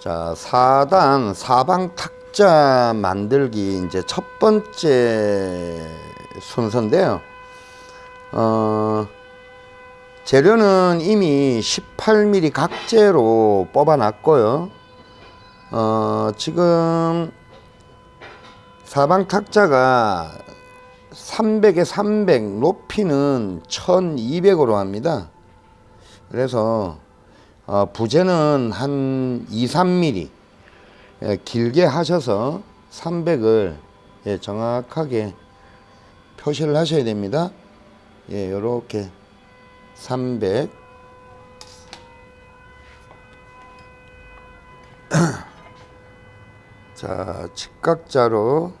자, 4단 사방 탁자 만들기 이제 첫 번째 순서인데요. 어, 재료는 이미 18mm 각재로 뽑아 놨고요. 어, 지금 사방 탁자가 300에 300 높이는 1200으로 합니다. 그래서 어, 부재는 한 2, 3mm 예, 길게 하셔서 300을 예, 정확하게 표시를 하셔야 됩니다. 예, 요렇게 300 자, 직각자로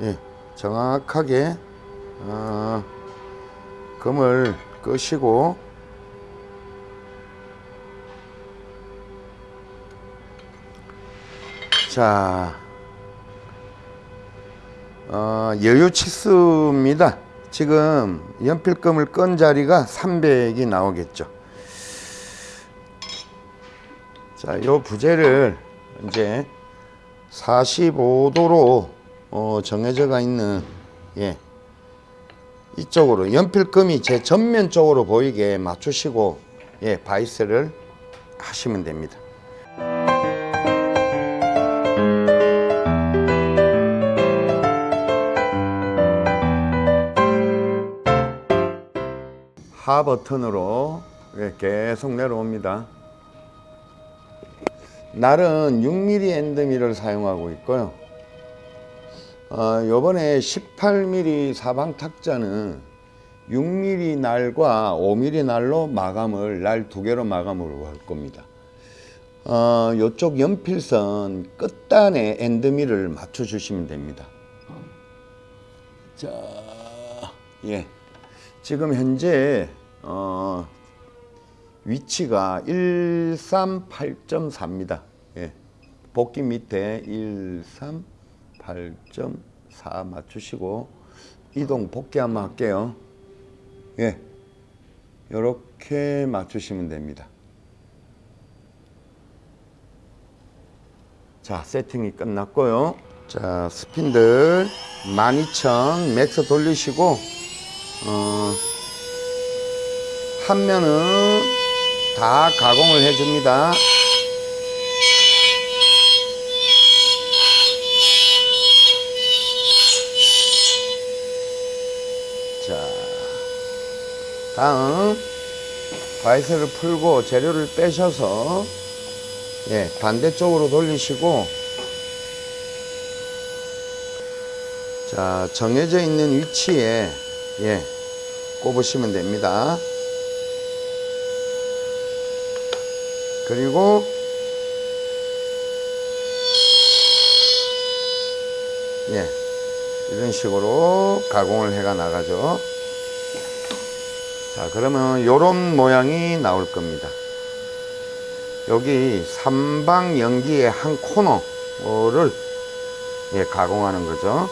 예, 정확하게 어, 금을 끄시고 자 어, 여유 치수입니다 지금 연필금을 끈 자리가 300이 나오겠죠 자, 요 부재를 이제 45도로 어, 정해져가 있는 예. 이쪽으로 연필금이 제 전면 쪽으로 보이게 맞추시고 예, 바이스를 하시면 됩니다. 하 버튼으로 예, 계속 내려옵니다. 날은 6mm 엔드미를 사용하고 있고요. 어, 요번에 18mm 사방 탁자는 6mm 날과 5mm 날로 마감을 날 두 개로 마감을 할 겁니다. 어, 요쪽 연필선 끝단에 엔드미를 맞춰 주시면 됩니다. 자, 예. 지금 현재 어, 위치가 138.4입니다. 예. 복귀 밑에 138.4 맞추시고 이동 복귀 한번 할게요. 예. 이렇게 맞추시면 됩니다. 자, 세팅이 끝났고요. 자, 스핀들 12,000 맥스 돌리시고 어, 한 면은 다 가공을 해줍니다. 다음 바이스를 풀고 재료를 빼셔서 예, 반대쪽으로 돌리시고 자, 정해져 있는 위치에 예, 꼽으시면 됩니다. 그리고 예 이런 식으로 가공을 해가 나가죠 자 그러면 요런 모양이 나올 겁니다 여기 삼방 연귀의 한 코너를 예, 가공하는 거죠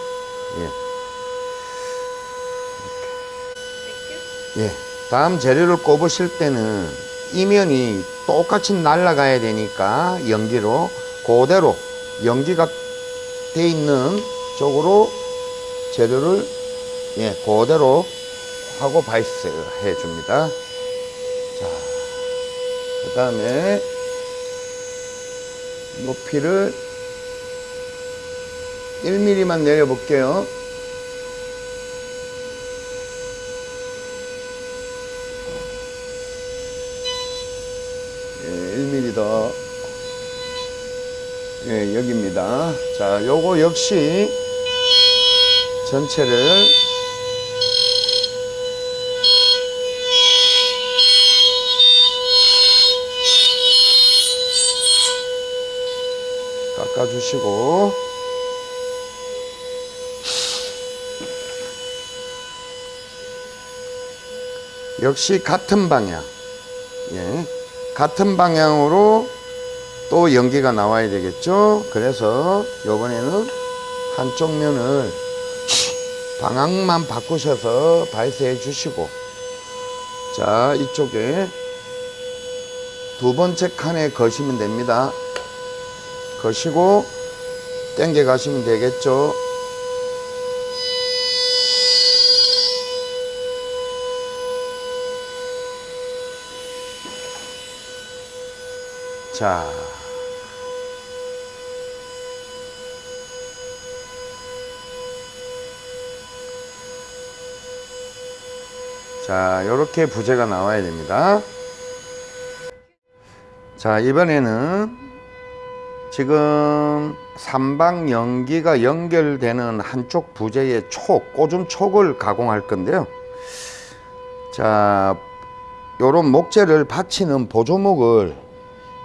예. 예. 다음 재료를 꼽으실 때는 이면이 똑같이 날아가야 되니까 연귀로 그대로 연귀가 돼 있는 쪽으로 재료를 예 그대로 하고 바이스 해 줍니다. 자그 다음에 높이를 1mm만 내려 볼게요. 더 예, 여기입니다. 자, 요거 역시 전체를 깎아주시고 역시 같은 방향 예. 같은 방향으로 또 연기가 나와야 되겠죠 그래서 이번에는 한쪽 면을 방향만 바꾸셔서 발세해 주시고 자 이쪽에 두 번째 칸에 거시면 됩니다. 거시고 당겨 가시면 되겠죠. 자. 자, 이렇게 부재가 나와야 됩니다. 자, 이번에는 지금 삼방 연기가 연결되는 한쪽 부재의 촉, 꼬좀 촉을 가공할 건데요. 자, 요런 목재를 받치는 보조목을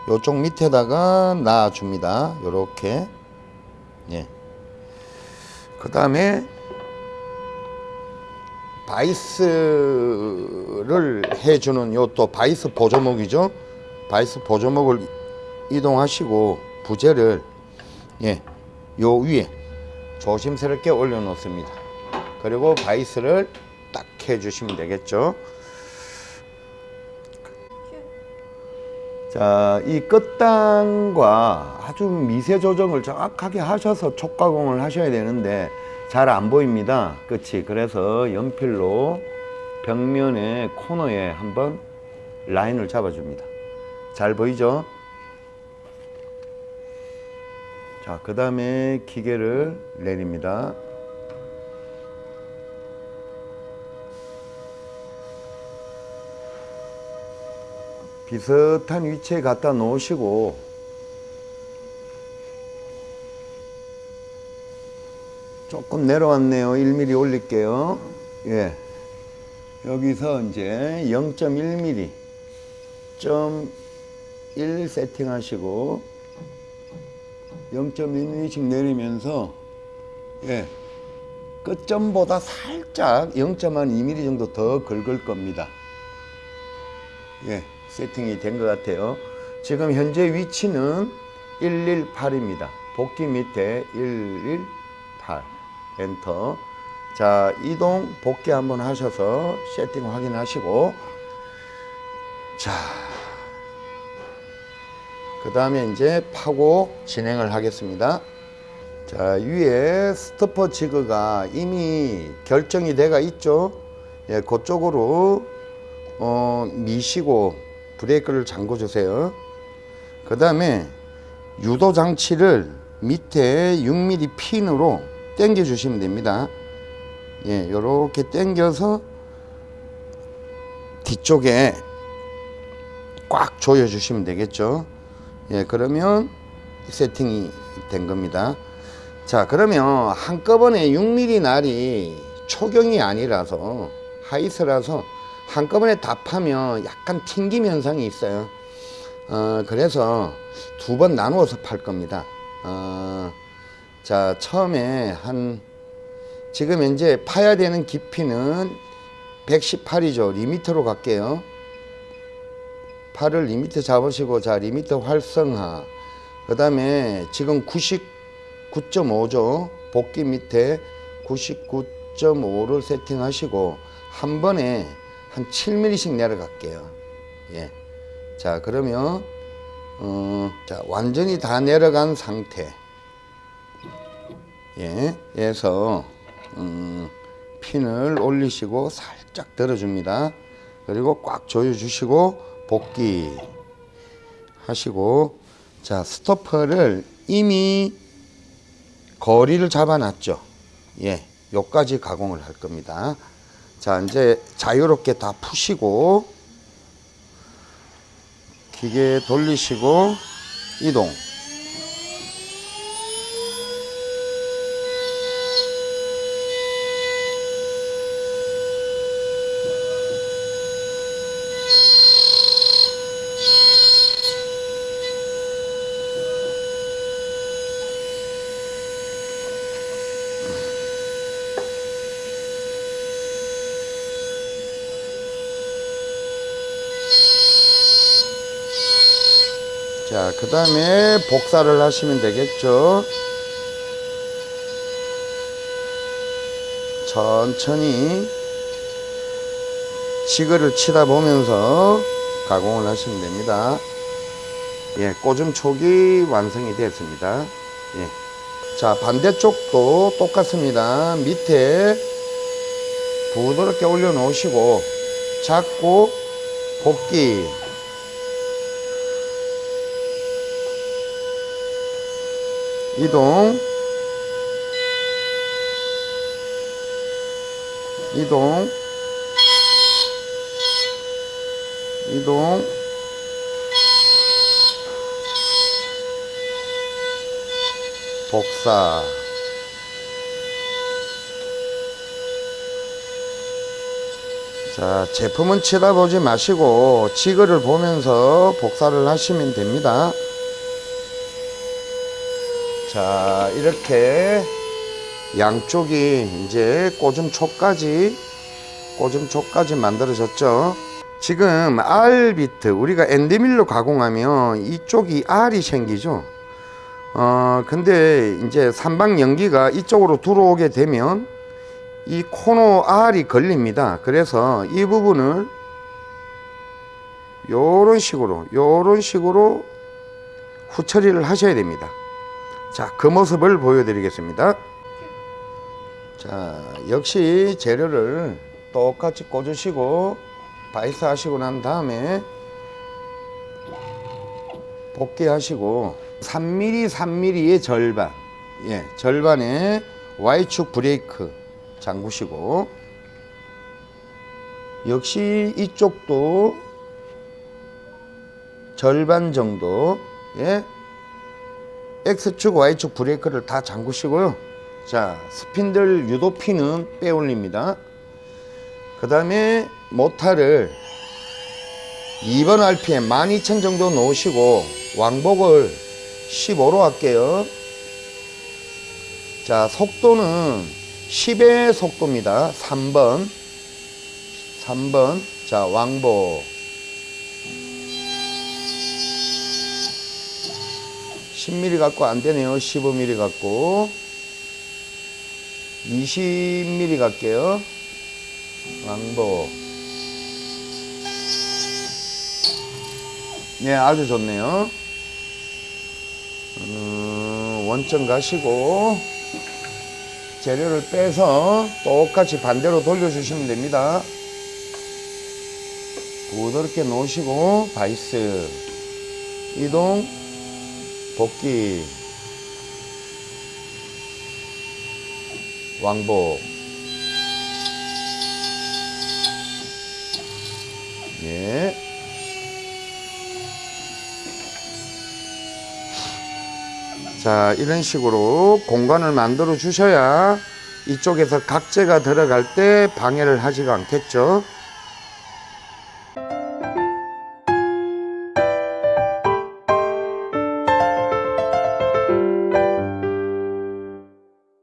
요쪽 밑에다가 놔줍니다. 요렇게. 예. 그 다음에 바이스를 해주는 요 또 바이스 보조목이죠. 바이스 보조목을 이동하시고 부재를 예, 요 위에 조심스럽게 올려 놓습니다. 그리고 바이스를 딱 해주시면 되겠죠. 자, 이 끝단과 아주 미세 조정을 정확하게 하셔서 촉가공을 하셔야 되는데 잘 안 보입니다. 끝이. 그래서 연필로 벽면의 코너에 한번 라인을 잡아줍니다. 잘 보이죠? 자, 그 다음에 기계를 내립니다. 비슷한 위치에 갖다 놓으시고 조금 내려왔네요. 1mm 올릴게요. 예. 여기서 이제 0.1mm 점 1 세팅하시고 0.1mm씩 내리면서 예. 끝점보다 살짝 0.2mm 정도 더 긁을 겁니다. 예. 세팅이 된 것 같아요. 지금 현재 위치는 118입니다. 복귀 밑에 118 엔터. 자 이동 복귀 한번 하셔서 세팅 확인하시고 자. 그 다음에 이제 파고 진행을 하겠습니다. 자 위에 스토퍼 지그가 이미 결정이 돼가 있죠. 예, 그쪽으로 어, 미시고 브레이크를 잠궈 주세요. 그 다음에 유도 장치를 밑에 6mm 핀으로 당겨 주시면 됩니다. 예, 요렇게 당겨서 뒤쪽에 꽉 조여 주시면 되겠죠. 예, 그러면 세팅이 된 겁니다. 자, 그러면 한꺼번에 6mm 날이 초경이 아니라서 하이스라서 한꺼번에 다 파면 약간 튕김 현상이 있어요. 어, 그래서 두 번 나누어서 팔 겁니다. 어, 자, 처음에 한, 지금 현재 파야 되는 깊이는 118이죠. 리미터로 갈게요. 팔을 리미터 잡으시고, 자, 리미터 활성화. 그 다음에 지금 99.5죠. 복귀 밑에 99.5를 세팅하시고, 한 번에 한 7mm씩 내려갈게요. 예. 자, 그러면, 어, 자, 완전히 다 내려간 상태. 예. 에서, 음, 핀을 올리시고 살짝 들어줍니다. 그리고 꽉 조여주시고, 복귀 하시고, 자, 스토퍼를 이미 거리를 잡아놨죠. 예. 요까지 가공을 할 겁니다. 자 이제 자유롭게 다 푸시고 기계 돌리시고 이동 자, 그 다음에 복사를 하시면 되겠죠. 천천히 지그를 치다 보면서 가공을 하시면 됩니다. 예, 꽂음 촉이 완성이 되었습니다. 예. 자, 반대쪽도 똑같습니다. 밑에 부드럽게 올려 놓으시고 잡고 복귀 이동. 이동. 이동. 복사. 자 제품은 쳐다보지 마시고 지그를 보면서 복사를 하시면 됩니다 자 이렇게 양쪽이 이제 꽂음 촉까지 꽂음 촉까지 만들어졌죠. 지금 R 비트 우리가 엔드밀로 가공하면 이쪽이 R이 생기죠. 어 근데 이제 삼방 연기가 이쪽으로 들어오게 되면 이 코너 R이 걸립니다. 그래서 이 부분을 요런 식으로 요런 식으로 후처리를 하셔야 됩니다 자, 그 모습을 보여드리겠습니다. 자, 역시 재료를 똑같이 꽂으시고 바이스 하시고 난 다음에 복귀하시고 3mm, 3mm의 절반, 예, 절반의 Y축 브레이크 잠그시고 역시 이쪽도 절반 정도, 예, X축, Y축 브레이크를 다 잠그시고요. 자, 스핀들 유도핀은 빼올립니다. 그 다음에 모타를 2번 RPM 12,000 정도 놓으시고 왕복을 15로 할게요. 자, 속도는 10의 속도입니다. 3번. 3번. 자, 왕복. 10mm 갖고 안 되네요. 15mm 갖고 20mm 갈게요. 왕복. 네, 아주 좋네요. 음, 원점 가시고 재료를 빼서 똑같이 반대로 돌려주시면 됩니다. 부드럽게 놓으시고 바이스 이동 복귀. 왕복. 예. 자 이런 식으로 공간을 만들어 주셔야 이쪽에서 각재가 들어갈 때 방해를 하지가 않겠죠